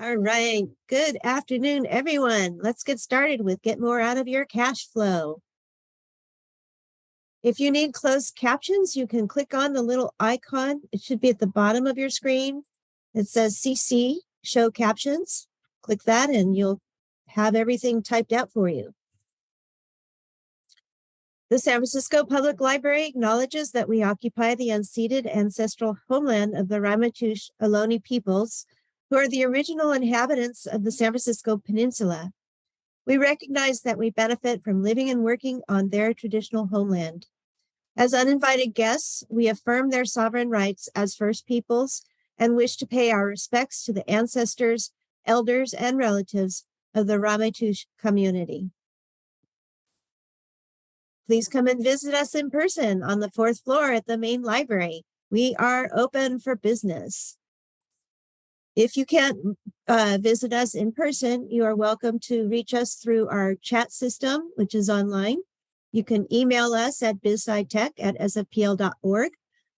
All right. Good afternoon, everyone. Let's get started with get more out of your cash flow. If you need closed captions, you can click on the little icon. It should be at the bottom of your screen. It says CC, show captions. Click that and you'll have everything typed out for you. The San Francisco Public Library acknowledges that we occupy the unceded ancestral homeland of the Ramaytush Ohlone peoples, who are the original inhabitants of the San Francisco Peninsula. We recognize that we benefit from living and working on their traditional homeland. As uninvited guests, we affirm their sovereign rights as First Peoples and wish to pay our respects to the ancestors, elders, and relatives of the Ramaytush community. Please come and visit us in person on the fourth floor at the main library. We are open for business. If you can't uh, visit us in person, you are welcome to reach us through our chat system, which is online. You can email us at bizscitech at sfpl.org.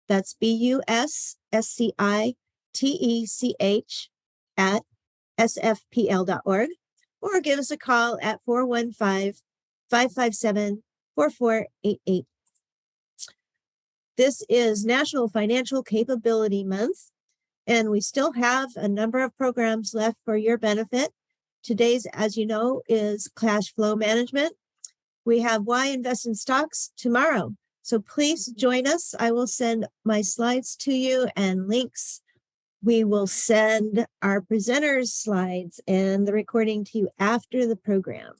That's B-U-S-S-C-I-T-E-C-H at sfpl.org or give us a call at 415-557-4488. This is National Financial Capability Month. And we still have a number of programs left for your benefit. Today's, as you know, is cash flow management. We have why invest in stocks tomorrow. So please join us. I will send my slides to you and links. We will send our presenters slides and the recording to you after the program.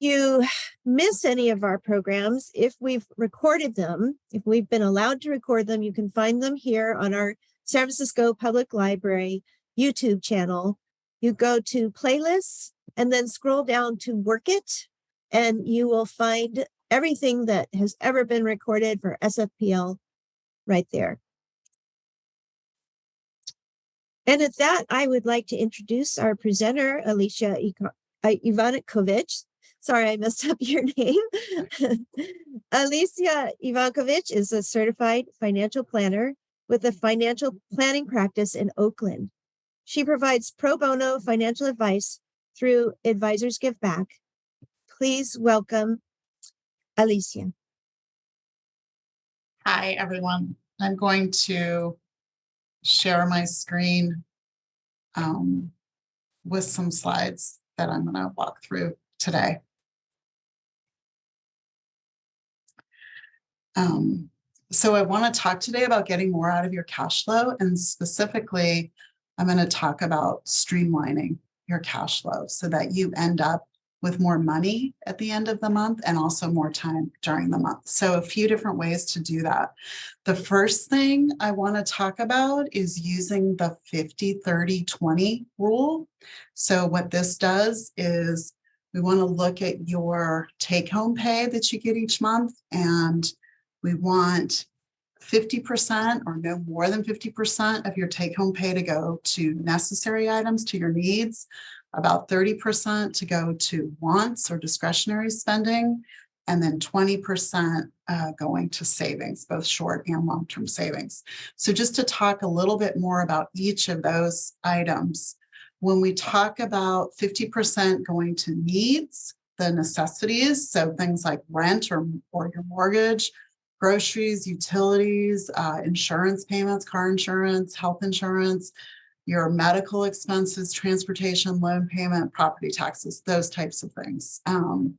You miss any of our programs, if we've recorded them, if we've been allowed to record them, you can find them here on our San Francisco Public Library YouTube channel. You go to playlists and then scroll down to work it and you will find everything that has ever been recorded for SFPL right there. And at that, I would like to introduce our presenter, Alicia uh, Ivanovic. Sorry, I messed up your name. Alicia Ivankovich is a certified financial planner with a financial planning practice in Oakland. She provides pro bono financial advice through Advisors Give Back. Please welcome Alicia. Hi, everyone. I'm going to share my screen um, with some slides that I'm going to walk through today. Um, so I want to talk today about getting more out of your cash flow and specifically I'm going to talk about streamlining your cash flow so that you end up with more money at the end of the month and also more time during the month. So a few different ways to do that. The first thing I want to talk about is using the 50, 30, 20 rule. So what this does is we want to look at your take home pay that you get each month and we want 50% or no more than 50% of your take home pay to go to necessary items to your needs, about 30% to go to wants or discretionary spending, and then 20% uh, going to savings, both short and long-term savings. So just to talk a little bit more about each of those items, when we talk about 50% going to needs, the necessities, so things like rent or, or your mortgage, groceries, utilities, uh, insurance payments, car insurance, health insurance, your medical expenses, transportation, loan payment, property taxes, those types of things. Um,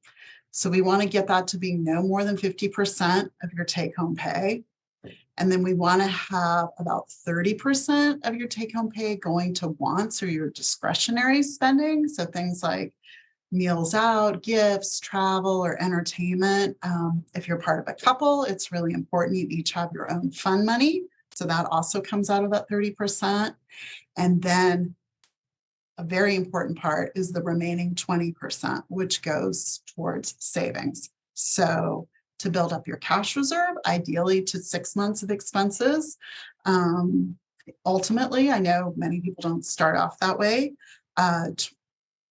so we want to get that to be no more than 50% of your take home pay. And then we want to have about 30% of your take home pay going to wants or your discretionary spending. So things like meals out, gifts, travel, or entertainment. Um, if you're part of a couple, it's really important you each have your own fun money. So that also comes out of that 30%. And then a very important part is the remaining 20%, which goes towards savings. So to build up your cash reserve, ideally to six months of expenses. Um, ultimately, I know many people don't start off that way. Uh,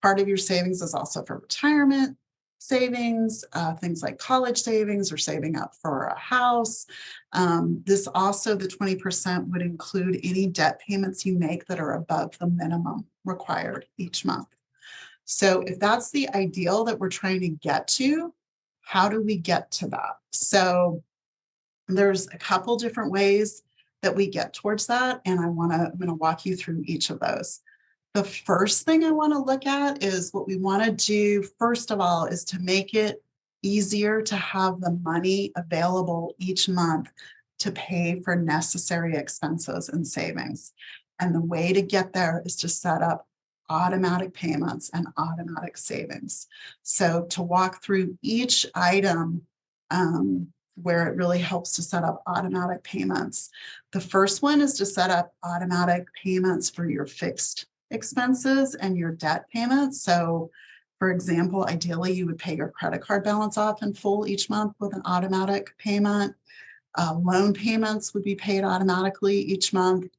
Part of your savings is also for retirement. savings, uh, things like college savings or saving up for a house. Um, this also, the 20% would include any debt payments you make that are above the minimum required each month. So if that's the ideal that we're trying to get to, how do we get to that? So there's a couple different ways that we get towards that. And I want to, I'm going to walk you through each of those. The first thing I want to look at is what we want to do, first of all, is to make it easier to have the money available each month to pay for necessary expenses and savings. And the way to get there is to set up automatic payments and automatic savings. So to walk through each item um, where it really helps to set up automatic payments. The first one is to set up automatic payments for your fixed expenses and your debt payments. So for example, ideally you would pay your credit card balance off in full each month with an automatic payment. Uh, loan payments would be paid automatically each month.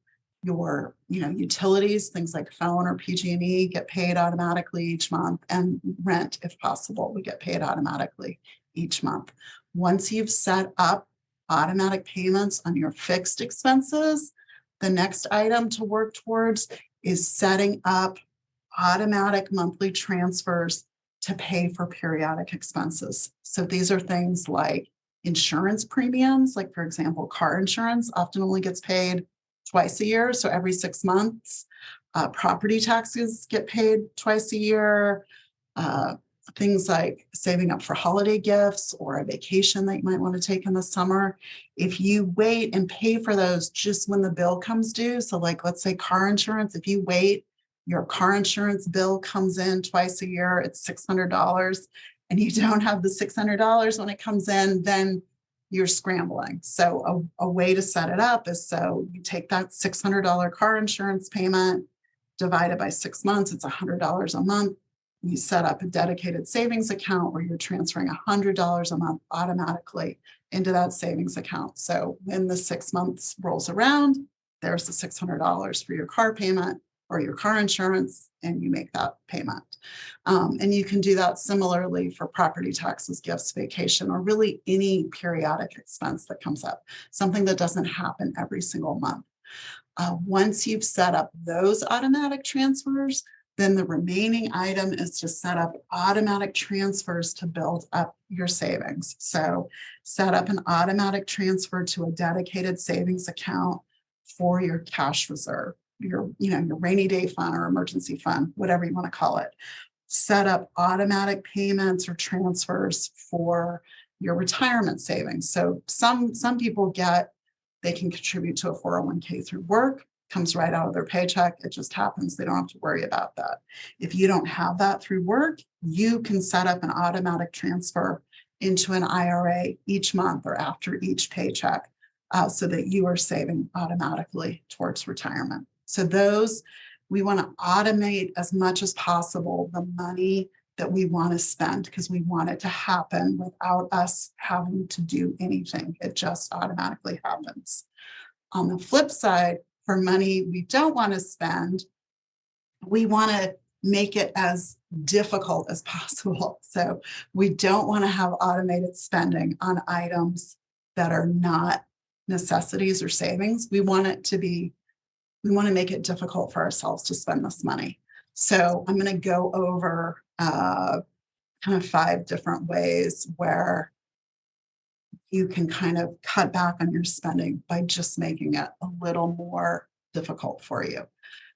Your, you know, utilities, things like phone or PG&E get paid automatically each month and rent, if possible, would get paid automatically each month. Once you've set up automatic payments on your fixed expenses, the next item to work towards is setting up automatic monthly transfers to pay for periodic expenses. So these are things like insurance premiums, like for example, car insurance often only gets paid twice a year, so every six months. Uh, property taxes get paid twice a year. Uh, things like saving up for holiday gifts or a vacation that you might want to take in the summer. If you wait and pay for those just when the bill comes due, so like let's say car insurance, if you wait, your car insurance bill comes in twice a year, it's $600 and you don't have the $600 when it comes in, then you're scrambling. So a, a way to set it up is so you take that $600 car insurance payment, divided by six months, it's $100 a month you set up a dedicated savings account where you're transferring $100 a month automatically into that savings account. So when the six months rolls around, there's the $600 for your car payment or your car insurance, and you make that payment. Um, and you can do that similarly for property taxes, gifts, vacation, or really any periodic expense that comes up, something that doesn't happen every single month. Uh, once you've set up those automatic transfers, then the remaining item is to set up automatic transfers to build up your savings. So set up an automatic transfer to a dedicated savings account for your cash reserve, your, you know, your rainy day fund or emergency fund, whatever you want to call it. Set up automatic payments or transfers for your retirement savings. So some, some people get, they can contribute to a 401k through work comes right out of their paycheck. It just happens. They don't have to worry about that. If you don't have that through work, you can set up an automatic transfer into an IRA each month or after each paycheck uh, so that you are saving automatically towards retirement. So those, we want to automate as much as possible the money that we want to spend because we want it to happen without us having to do anything. It just automatically happens. On the flip side, for money we don't want to spend, we want to make it as difficult as possible. So we don't want to have automated spending on items that are not necessities or savings. We want it to be, we want to make it difficult for ourselves to spend this money. So I'm going to go over uh, kind of five different ways where you can kind of cut back on your spending by just making it a little more difficult for you.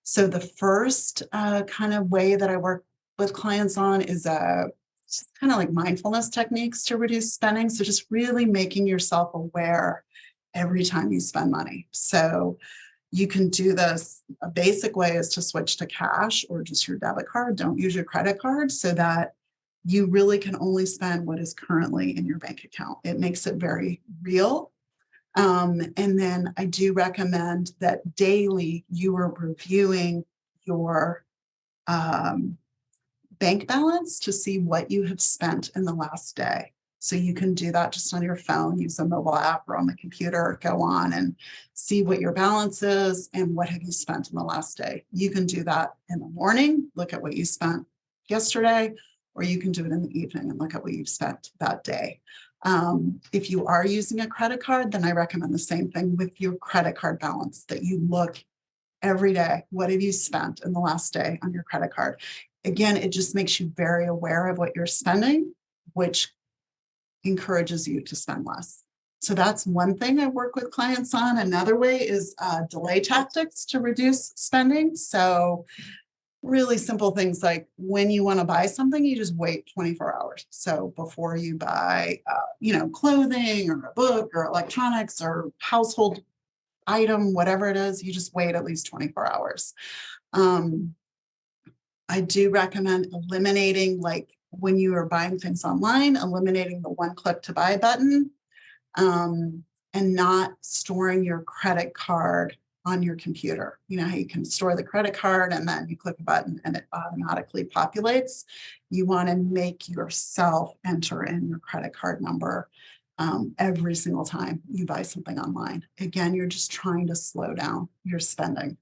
So the first uh, kind of way that I work with clients on is a just kind of like mindfulness techniques to reduce spending. So just really making yourself aware every time you spend money. So you can do this. A basic way is to switch to cash or just your debit card. Don't use your credit card so that you really can only spend what is currently in your bank account. It makes it very real. Um, and then I do recommend that daily you are reviewing your um, bank balance to see what you have spent in the last day. So you can do that just on your phone, use a mobile app or on the computer, go on and see what your balance is and what have you spent in the last day. You can do that in the morning, look at what you spent yesterday, or you can do it in the evening and look at what you've spent that day. Um, if you are using a credit card, then I recommend the same thing with your credit card balance that you look every day. What have you spent in the last day on your credit card? Again, it just makes you very aware of what you're spending, which encourages you to spend less. So that's one thing I work with clients on. Another way is uh, delay tactics to reduce spending. So really simple things like when you want to buy something, you just wait 24 hours. So before you buy, uh, you know, clothing or a book or electronics or household item, whatever it is, you just wait at least 24 hours. Um, I do recommend eliminating like when you are buying things online, eliminating the one click to buy button um, and not storing your credit card on your computer. You know how you can store the credit card and then you click a button and it automatically populates. You want to make yourself enter in your credit card number um, every single time you buy something online. Again, you're just trying to slow down your spending.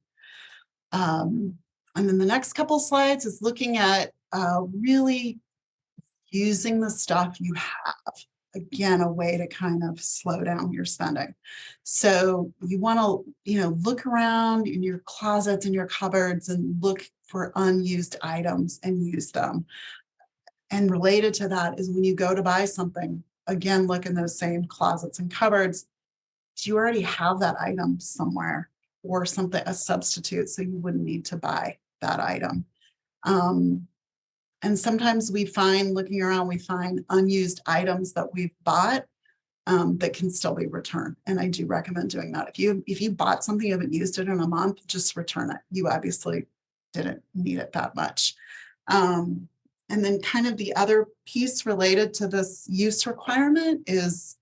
Um, and then the next couple slides is looking at uh, really using the stuff you have again, a way to kind of slow down your spending. So you want to, you know, look around in your closets and your cupboards and look for unused items and use them. And related to that is when you go to buy something, again, look in those same closets and cupboards. Do you already have that item somewhere or something, a substitute, so you wouldn't need to buy that item? Um, and sometimes we find, looking around, we find unused items that we've bought um, that can still be returned. And I do recommend doing that. If you if you bought something, you haven't used it in a month, just return it. You obviously didn't need it that much. Um, and then kind of the other piece related to this use requirement is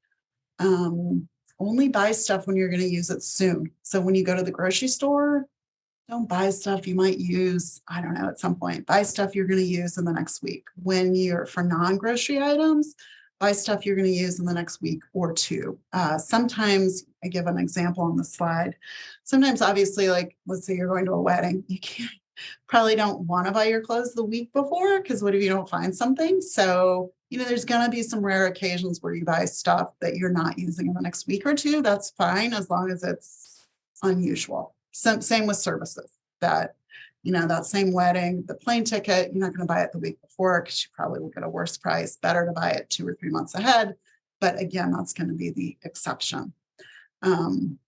um, only buy stuff when you're going to use it soon. So when you go to the grocery store, don't buy stuff you might use, I don't know, at some point. Buy stuff you're going to use in the next week. When you're for non-grocery items, buy stuff you're going to use in the next week or two. Uh, sometimes, I give an example on the slide. Sometimes, obviously, like let's say you're going to a wedding, you can't probably don't want to buy your clothes the week before because what if you don't find something? So, you know, there's going to be some rare occasions where you buy stuff that you're not using in the next week or two. That's fine as long as it's unusual. Same, same with services that, you know, that same wedding, the plane ticket, you're not going to buy it the week before because you probably will get a worse price. Better to buy it two or three months ahead. But again, that's going to be the exception. Um,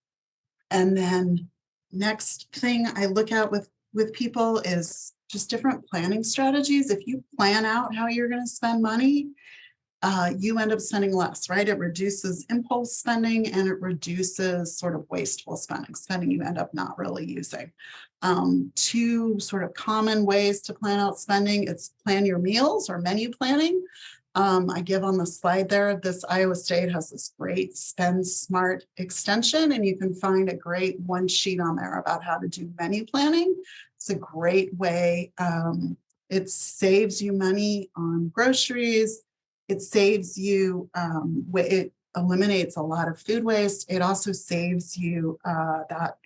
and then next thing I look at with, with people is just different planning strategies. If you plan out how you're going to spend money, uh, you end up spending less, right? It reduces impulse spending and it reduces sort of wasteful spending, spending you end up not really using. Um, two sort of common ways to plan out spending, it's plan your meals or menu planning. Um, I give on the slide there, this Iowa State has this great Spend Smart extension, and you can find a great one sheet on there about how to do menu planning. It's a great way. Um, it saves you money on groceries it saves you, um, it eliminates a lot of food waste. It also saves you uh, that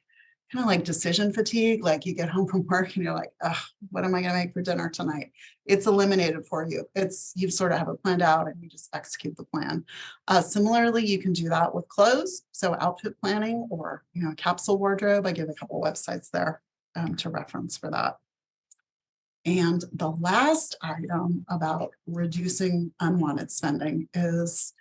kind of like decision fatigue, like you get home from work and you're like, what am I going to make for dinner tonight? It's eliminated for you. It's you sort of have it planned out and you just execute the plan. Uh, similarly, you can do that with clothes. So outfit planning or, you know, capsule wardrobe. I give a couple websites there um, to reference for that. And the last item about reducing unwanted spending is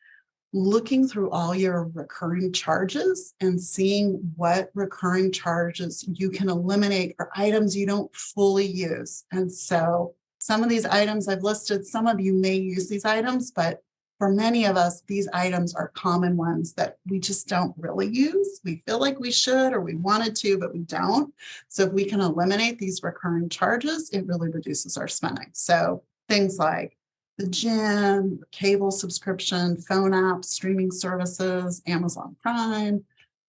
looking through all your recurring charges and seeing what recurring charges you can eliminate or items you don't fully use. And so some of these items I've listed, some of you may use these items, but for many of us, these items are common ones that we just don't really use. We feel like we should or we wanted to, but we don't. So if we can eliminate these recurring charges, it really reduces our spending. So things like the gym, cable subscription, phone apps, streaming services, Amazon Prime,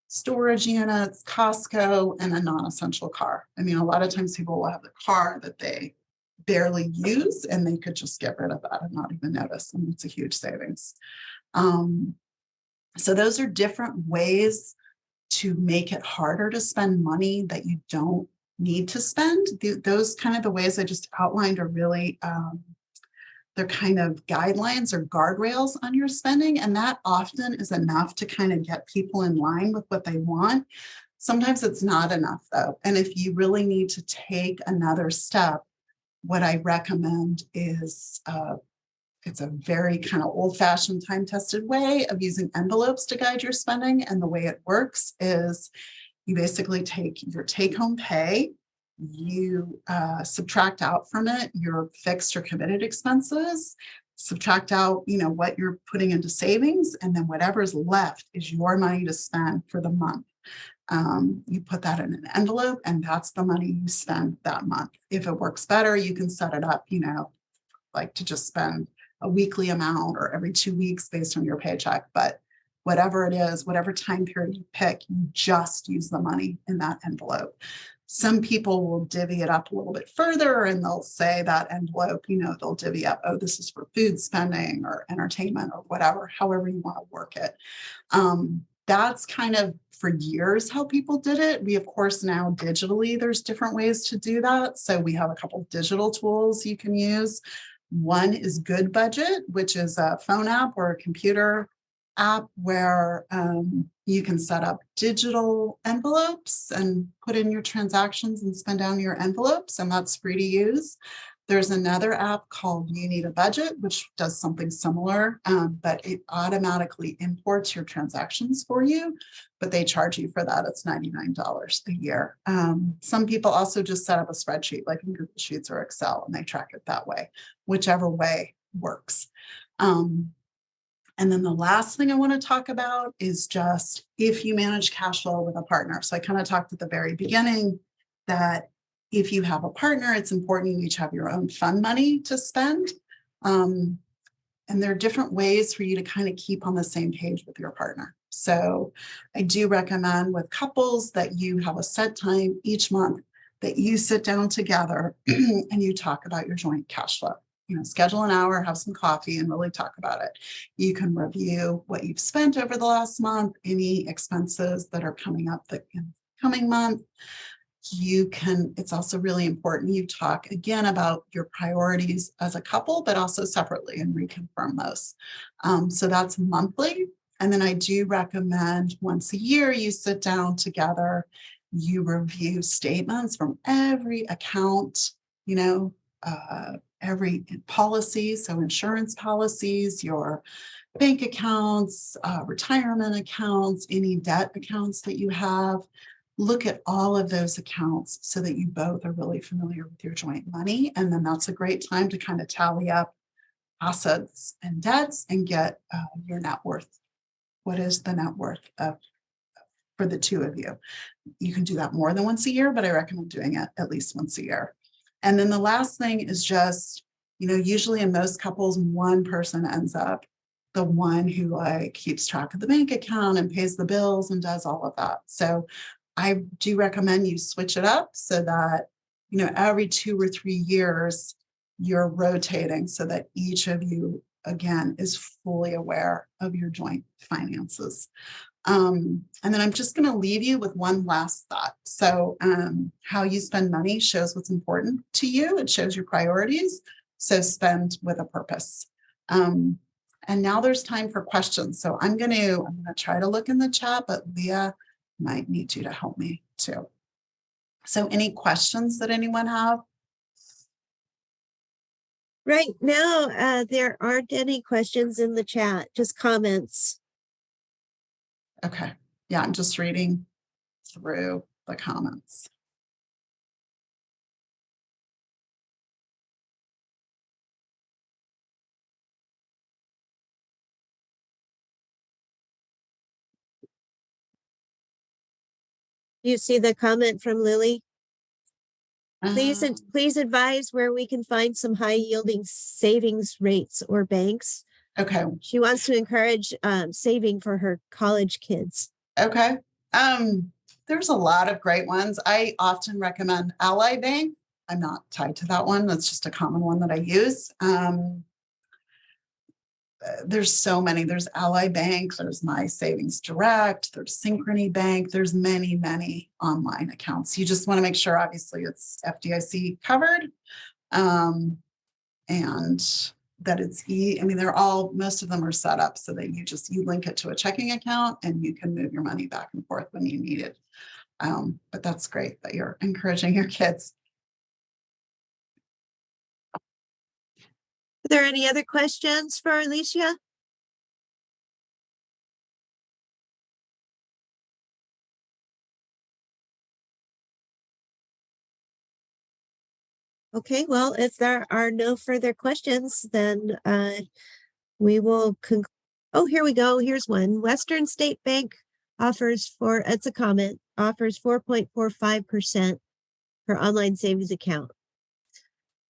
storage units, Costco, and a non-essential car. I mean, a lot of times people will have the car that they barely use and they could just get rid of that and not even notice. And it's a huge savings. Um, so those are different ways to make it harder to spend money that you don't need to spend. The, those kind of the ways I just outlined are really um, they're kind of guidelines or guardrails on your spending. And that often is enough to kind of get people in line with what they want. Sometimes it's not enough though. And if you really need to take another step, what I recommend is uh, it's a very kind of old fashioned time tested way of using envelopes to guide your spending. And the way it works is you basically take your take home pay, you uh, subtract out from it your fixed or committed expenses, subtract out, you know, what you're putting into savings, and then whatever's left is your money to spend for the month. Um, you put that in an envelope and that's the money you spend that month. If it works better, you can set it up, you know, like to just spend a weekly amount or every two weeks based on your paycheck. But whatever it is, whatever time period you pick, you just use the money in that envelope. Some people will divvy it up a little bit further and they'll say that envelope, you know, they'll divvy up, oh, this is for food spending or entertainment or whatever, however you want to work it. Um, that's kind of for years how people did it. We, of course, now digitally, there's different ways to do that. So we have a couple of digital tools you can use. One is Goodbudget, which is a phone app or a computer app where um, you can set up digital envelopes and put in your transactions and spend down your envelopes, and that's free to use. There's another app called You Need a Budget, which does something similar, um, but it automatically imports your transactions for you, but they charge you for that. It's $99 a year. Um, some people also just set up a spreadsheet like in Google Sheets or Excel and they track it that way, whichever way works. Um, and then the last thing I want to talk about is just if you manage cash flow with a partner. So I kind of talked at the very beginning that if you have a partner, it's important you each have your own fund money to spend. Um, and there are different ways for you to kind of keep on the same page with your partner. So I do recommend with couples that you have a set time each month that you sit down together and you talk about your joint cash flow. You know, schedule an hour, have some coffee and really talk about it. You can review what you've spent over the last month, any expenses that are coming up the coming month you can, it's also really important you talk again about your priorities as a couple, but also separately and reconfirm those. Um, so that's monthly. And then I do recommend once a year you sit down together, you review statements from every account, you know, uh, every policy, so insurance policies, your bank accounts, uh, retirement accounts, any debt accounts that you have, look at all of those accounts so that you both are really familiar with your joint money. And then that's a great time to kind of tally up assets and debts and get uh, your net worth. What is the net worth of for the two of you? You can do that more than once a year, but I recommend doing it at least once a year. And then the last thing is just, you know, usually in most couples, one person ends up the one who like keeps track of the bank account and pays the bills and does all of that. So I do recommend you switch it up so that, you know, every two or three years, you're rotating so that each of you, again, is fully aware of your joint finances. Um, and then I'm just going to leave you with one last thought. So um, how you spend money shows what's important to you. It shows your priorities. So spend with a purpose. Um, and now there's time for questions. So I'm going to, I'm going to try to look in the chat, but Leah might need you to help me too. So any questions that anyone have? Right now, uh, there aren't any questions in the chat, just comments. Okay. Yeah, I'm just reading through the comments. You see the comment from Lily? Please, Um, please advise where we can find some high yielding savings rates or banks. Okay, She wants to encourage um, saving for her college kids. okay. Um, there's a lot of great ones. I often recommend Ally Bank. I'm not tied to that one. That's just a common one that I use. Um, there's so many. There's Ally Bank, there's My Savings Direct, there's Synchrony Bank, there's many, many online accounts. You just want to make sure, obviously, it's FDIC covered. Um, and that it's e, I mean, they're all, most of them are set up so that you just, you link it to a checking account and you can move your money back and forth when you need it. Um, but that's great that you're encouraging your kids. There any other questions for Alicia? Okay, well, if there are no further questions, then uh, we will con- oh, here we go. Here's one. Western State Bank offers for, it's a comment, offers four point four five percent for online savings account.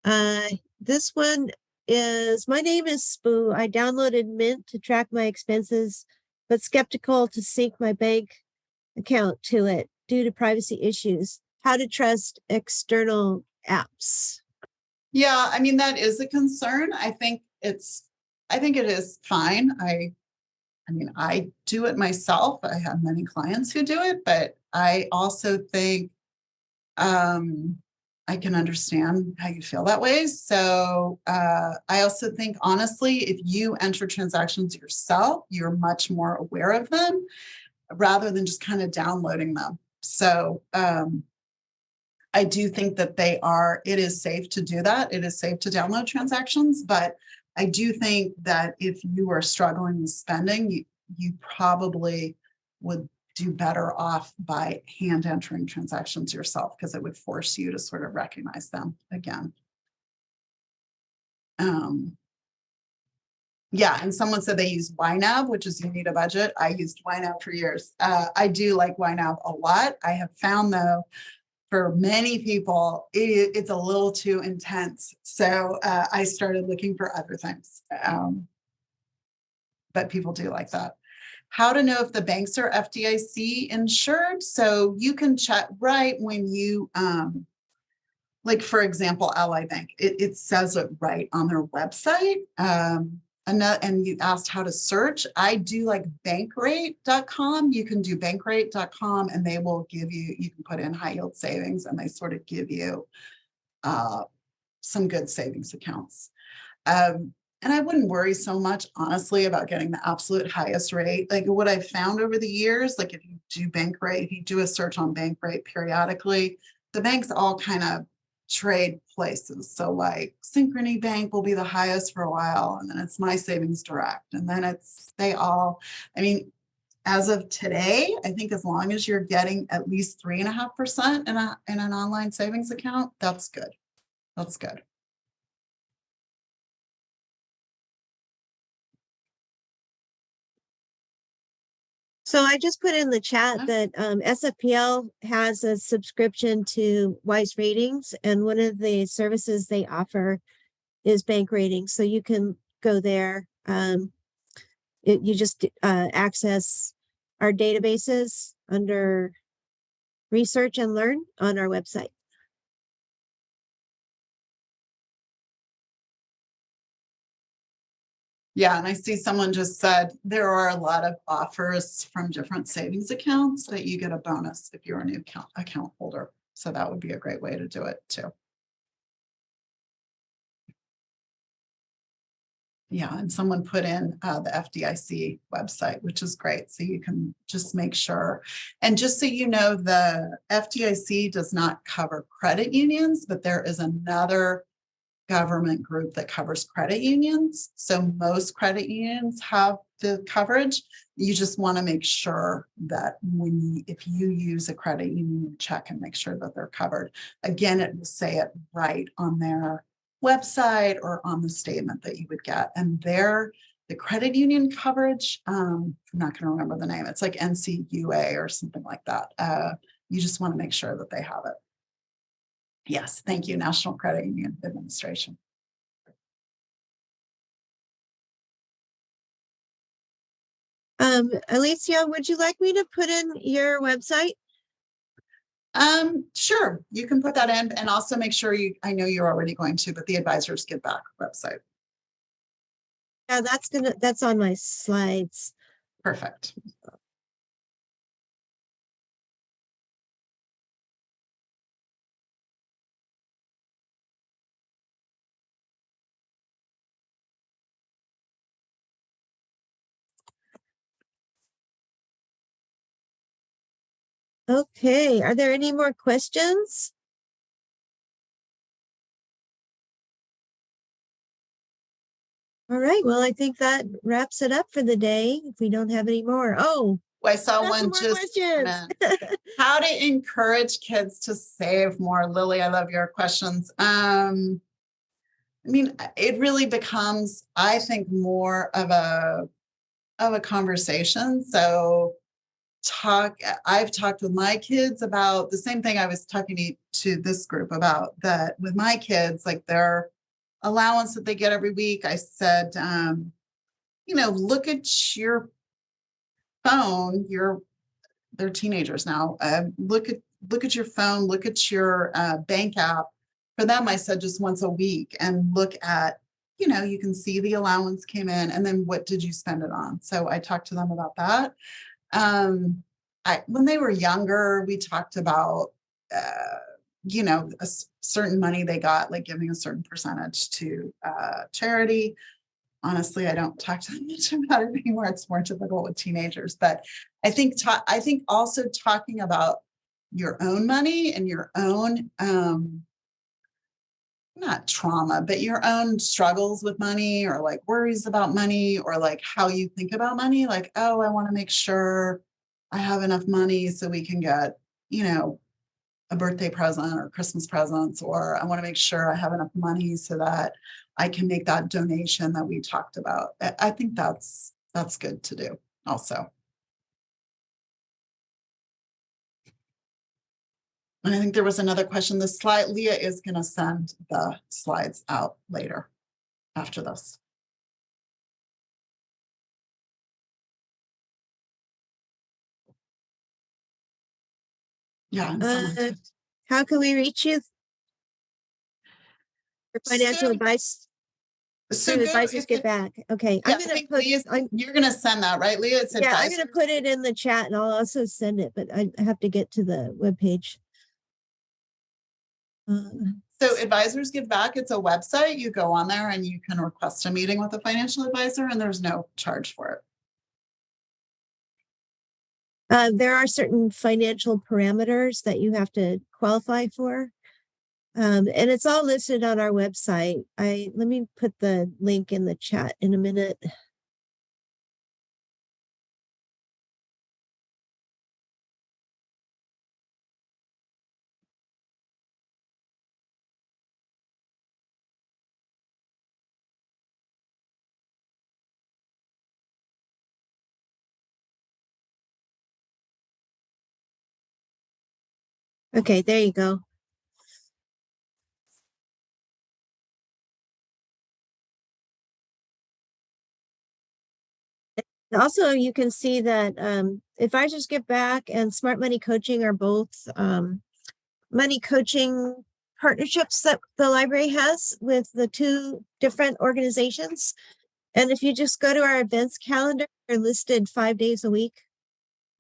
Uh, this one is, my name is Spoo. I downloaded Mint to track my expenses, but skeptical to sync my bank account to it due to privacy issues. How to trust external apps. Yeah, I mean, that is a concern. I think it's, I think it is fine. I, I mean, I do it myself. I have many clients who do it, but I also think um, I can understand how you feel that way. So uh, I also think, honestly, if you enter transactions yourself, you're much more aware of them rather than just kind of downloading them. So um, I do think that they are, it is safe to do that. It is safe to download transactions, but I do think that if you are struggling with spending, you, you probably would do better off by hand entering transactions yourself because it would force you to sort of recognize them again. Um, yeah, and someone said they use YNAB, which is you need a budget. I used YNAB for years. Uh, I do like YNAB a lot. I have found though for many people, it, it's a little too intense. So uh, I started looking for other things. Um, but people do like that. How to know if the banks are FDIC insured. So you can check right when you, um, like for example, Ally Bank, it, it says it right on their website. Um, and you asked how to search. I do like bankrate.com. You can do bankrate.com and they will give you, you can put in high yield savings and they sort of give you uh, some good savings accounts. Um, and I wouldn't worry so much, honestly, about getting the absolute highest rate. Like what I've found over the years, like if you do Bankrate, if you do a search on Bankrate periodically, the banks all kind of trade places. So like Synchrony Bank will be the highest for a while, and then it's My Savings Direct, and then it's they all. I mean, as of today, I think as long as you're getting at least three and a half percent in an online savings account, that's good. That's good. So I just put in the chat that um, SFPL has a subscription to Weiss Ratings, and one of the services they offer is bank ratings. So you can go there. Um, it, you just uh, access our databases under research and learn on our website. Yeah, and I see someone just said there are a lot of offers from different savings accounts that you get a bonus if you're a new account account holder. So that would be a great way to do it too. Yeah, and someone put in uh, the FDIC website, which is great. So you can just make sure. And just so you know, the FDIC does not cover credit unions, but there is another government group that covers credit unions. So most credit unions have the coverage. You just want to make sure that when you, if you use a credit union, check and make sure that they're covered. Again, it will say it right on their website or on the statement that you would get. And there, the credit union coverage, um, I'm not going to remember the name. It's like NCUA or something like that. Uh, you just want to make sure that they have it. Yes, thank you, National Credit Union Administration. Um, Alicia, would you like me to put in your website? Um, sure, you can put that in and also make sure you, I know you're already going to, but the Advisors Give Back website. Yeah, that's gonna, that's on my slides. Perfect. Okay, are there any more questions? All right, well, I think that wraps it up for the day. If we don't have any more. Oh, I saw one just. come questions. in. How to encourage kids to save more. Lily, I love your questions. Um, I mean, it really becomes, I think, more of a of a conversation. So talk, I've talked with my kids about the same thing I was talking to, to this group about that with my kids, like their allowance that they get every week. I said, um, you know, look at your phone, your they're teenagers now. Uh, look at look at your phone, look at your uh, bank app. For them, I said just once a week and look at, you know, you can see the allowance came in and then what did you spend it on? So I talked to them about that. Um, I when they were younger, we talked about uh, you know, a certain money they got, like giving a certain percentage to uh, charity honestly, I don't talk to them much about it anymore. It's more typical with teenagers, but I think, I think also talking about your own money and your own, um, not trauma, but your own struggles with money or like worries about money or like how you think about money. Like, oh, I want to make sure I have enough money so we can get, you know, a birthday present or Christmas presents, or I want to make sure I have enough money so that I can make that donation that we talked about. I, think that's that's good to do also. And I think there was another question. The slide, Leah is going to send the slides out later after this. Yeah. Uh, How can we reach you? For financial So- advice, So go- advisors if get it- back. Okay, Yeah, I I'm gonna think put, Leah's- I'm, You're going to send that, right, Leah? It's yeah, I'm gonna put it in the chat and I'll also send it, but I have to get to the webpage. Uh, So advisors give back. It's a website. You go on there and you can request a meeting with a financial advisor and there's no charge for it. Uh, there are certain financial parameters that you have to qualify for. Um, and it's all listed on our website. I, let me put the link in the chat in a minute. Okay, there you go. Also, you can see that um, Advisors Give Back and Smart Money Coaching are both um, money coaching partnerships that the library has with the two different organizations. And if you just go to our events calendar, they're listed five days a week.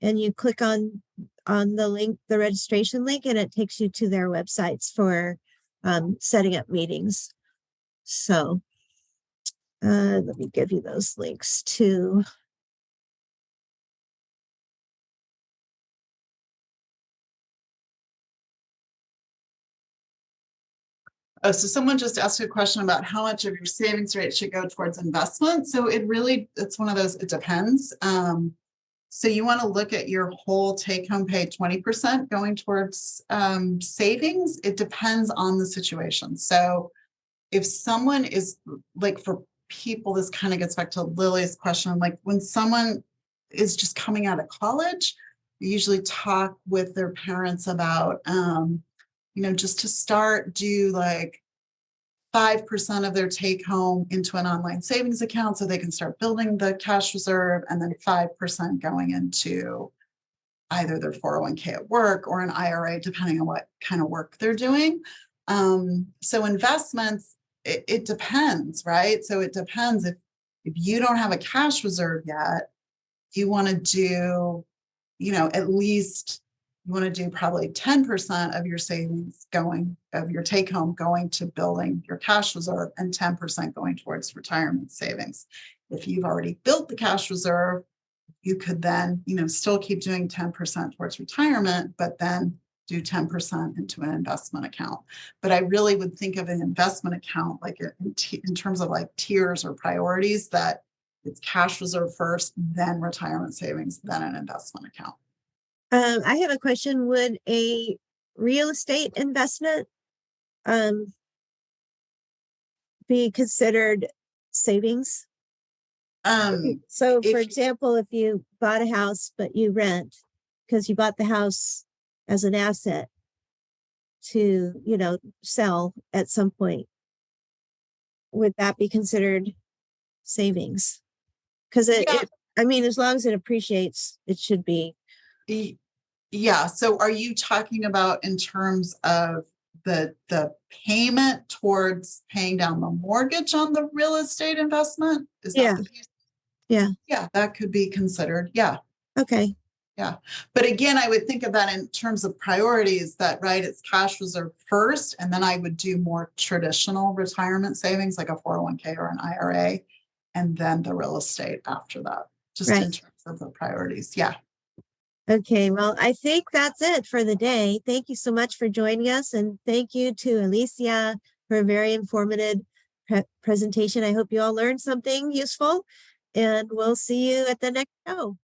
And you click on on the link, the registration link, and it takes you to their websites for um, setting up meetings. So uh, let me give you those links too. Oh, so someone just asked a question about how much of your savings rate should go towards investment. So it really, it's one of those, it depends. Um, so you want to look at your whole take home pay twenty percent going towards um, savings. It depends on the situation. So if someone is like for people, this kind of gets back to Lily's question, like when someone is just coming out of college, we usually talk with their parents about um, you know, just to start, do like five percent of their take home into an online savings account so they can start building the cash reserve and then five percent going into either their 401k at work or an IRA, depending on what kind of work they're doing. Um, so investments, it, it depends, right? So it depends if if you don't have a cash reserve yet, you want to do, you know, at least you want to do probably 10% of your savings going of your take home going to building your cash reserve and 10% going towards retirement savings. If you've already built the cash reserve, you could then, you know, still keep doing ten percent towards retirement, but then do ten percent into an investment account. But I really would think of an investment account like in, in terms of like tiers or priorities that it's cash reserve first, then retirement savings, then an investment account. Um, I have a question. Would a real estate investment um be considered savings? Um, So for if- example, if you bought a house, but you rent, because you bought the house as an asset to, you know, sell at some point, would that be considered savings? Because it, Yeah. it- I mean, as long as it appreciates, it should be, Yeah, so are you talking about in terms of the, the payment towards paying down the mortgage on the real estate investment? Is that Yeah. the piece? Yeah. Yeah, that could be considered, yeah. okay, Yeah. But again, I would think of that in terms of priorities that, right, it's cash reserve first, and then I would do more traditional retirement savings like a four oh one K or an IRA. And then the real estate after that, just in terms of the priorities, yeah. Okay. Well, I think that's it for the day. Thank you so much for joining us and thank you to Alicia for a very informative pre- presentation. I hope you all learned something useful and we'll see you at the next show.